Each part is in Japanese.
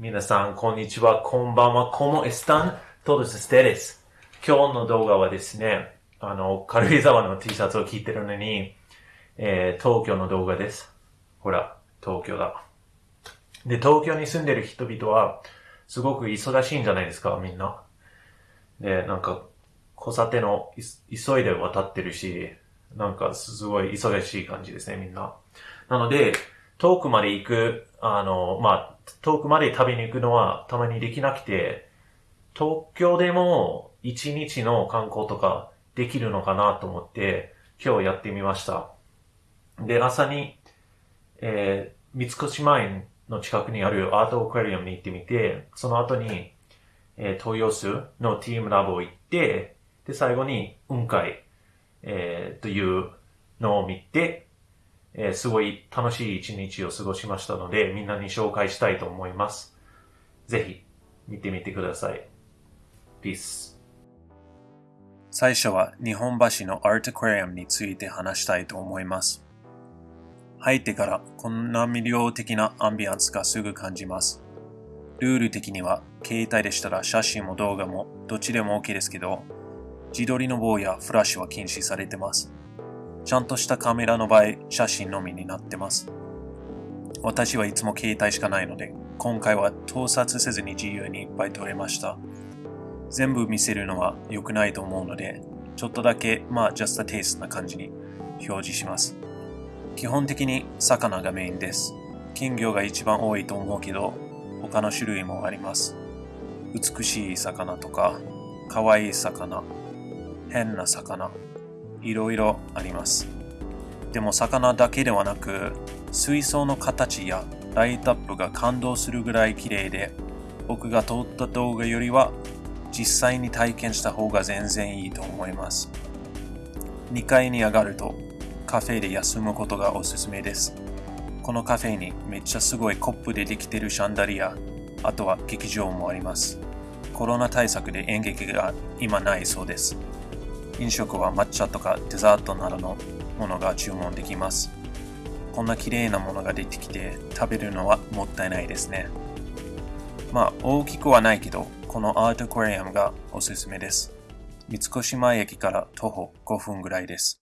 皆さん、こんにちは。こんばんは。¿Cómo están todos ustedes? 今日の動画はですね、あの、軽井沢の T シャツを着てるのに、えー、東京の動画です。ほら、東京だ。で、東京に住んでる人々は、すごく忙しいんじゃないですか、みんな。で、なんか、交差点をい急いで渡ってるし、なんかすごい忙しい感じですね、みんな。なので、遠くまで行く、あの、まあ、遠くまで旅に行くのはたまにできなくて、東京でも一日の観光とかできるのかなと思って、今日やってみました。で、朝に、えー、三越前の近くにあるアートアクアリウムに行ってみて、その後に、えー、豊洲のティームラボ行って、で、最後に雲海、えー、というのを見て、えーすごい楽しい一日を過ごしましたので、みんなに紹介したいと思います。ぜひ、見てみてください。Peace。最初は日本橋のアートアクアリウムについて話したいと思います。入ってからこんな魅了的なアンビアンスがすぐ感じます。ルール的には携帯でしたら写真も動画もどっちでも OK ですけど、自撮りの棒やフラッシュは禁止されてます。ちゃんとしたカメラの場合、写真のみになってます。私はいつも携帯しかないので、今回は盗撮せずに自由にいっぱい撮れました。全部見せるのは良くないと思うので、ちょっとだけ、まあ、just a taste な感じに表示します。基本的に魚がメインです。金魚が一番多いと思うけど、他の種類もあります。美しい魚とか、可愛い魚、変な魚、いろいろあります。でも魚だけではなく、水槽の形やライトアップが感動するぐらい綺麗で、僕が撮った動画よりは実際に体験した方が全然いいと思います。2階に上がるとカフェで休むことがおすすめです。このカフェにめっちゃすごいコップでできてるシャンダリア、あとは劇場もあります。コロナ対策で演劇が今ないそうです。飲食は抹茶とかデザートなどのものが注文できます。こんな綺麗なものが出てきて食べるのはもったいないですね。まあ大きくはないけど、このアートアクアリウムがおすすめです。三越前駅から徒歩5分ぐらいです。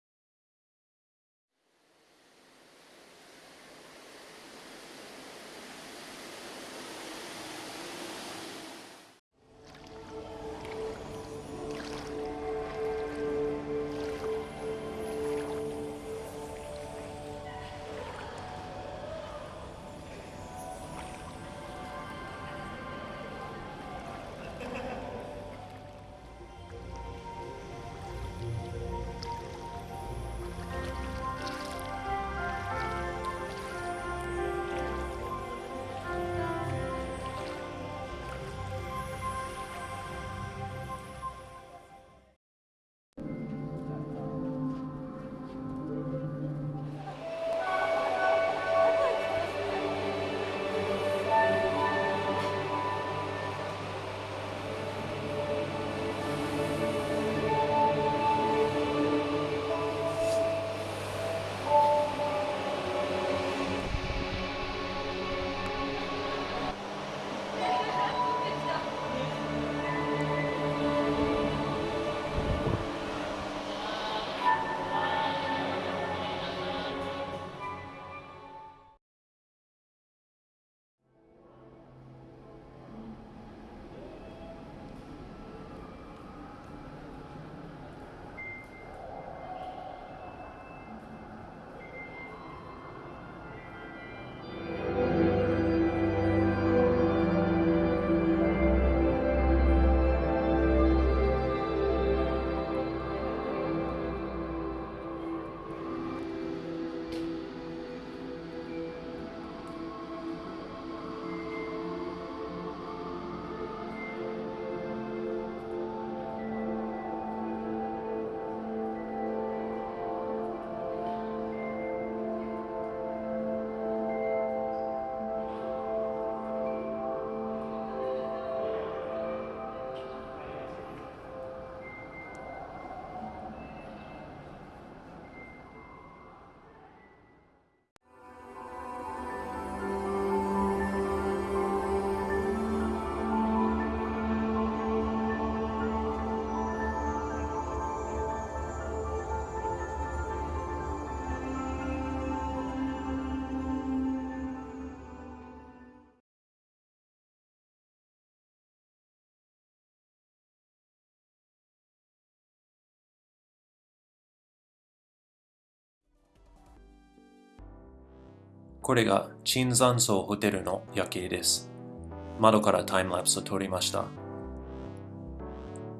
これが椿山荘ホテルの夜景です。窓からタイムラプスを撮りました。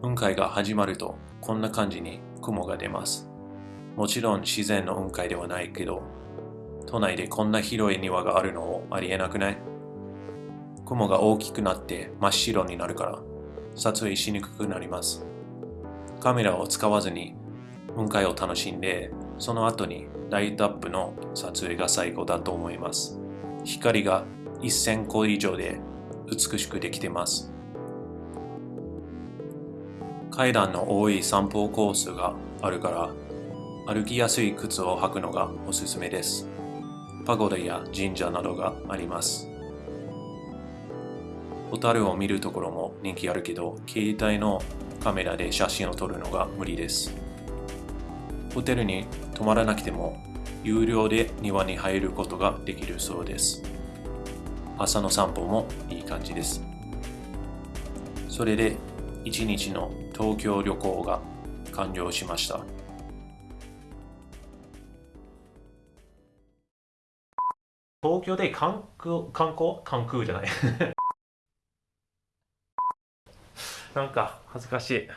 雲海が始まるとこんな感じに雲が出ます。もちろん自然の雲海ではないけど、都内でこんな広い庭があるのもありえなくない？雲が大きくなって真っ白になるから撮影しにくくなります。カメラを使わずに雲海を楽しんで、その後にライトアップの撮影が最後だと思います。光が1000個以上で美しくできてます。階段の多い散歩コースがあるから、歩きやすい靴を履くのがおすすめです。パゴダや神社などがあります。ホタルを見るところも人気あるけど、携帯のカメラで写真を撮るのが無理です。ホテルに泊まらなくても、有料で庭に入ることができるそうです。朝の散歩もいい感じです。それで、一日の東京旅行が完了しました。東京で観光、観光？観空じゃない。なんか恥ずかしい。